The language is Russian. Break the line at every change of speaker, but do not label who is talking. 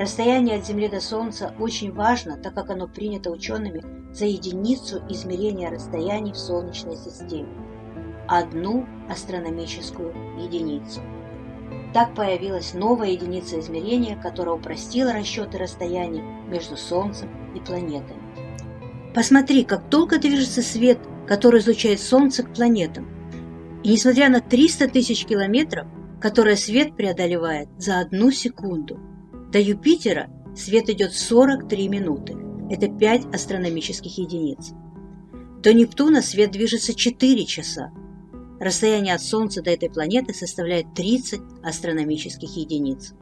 Расстояние от Земли до Солнца очень важно, так как оно принято учеными за единицу измерения расстояний в Солнечной системе – одну астрономическую единицу. Так появилась новая единица измерения, которая упростила расчеты расстояний между Солнцем и планетами. Посмотри, как долго движется свет, который излучает Солнце к планетам. И несмотря на 300 тысяч километров, которые свет преодолевает за одну секунду, до Юпитера свет идет 43 минуты. Это 5 астрономических единиц. До Нептуна свет движется 4 часа. Расстояние от Солнца до этой планеты составляет 30 астрономических единиц.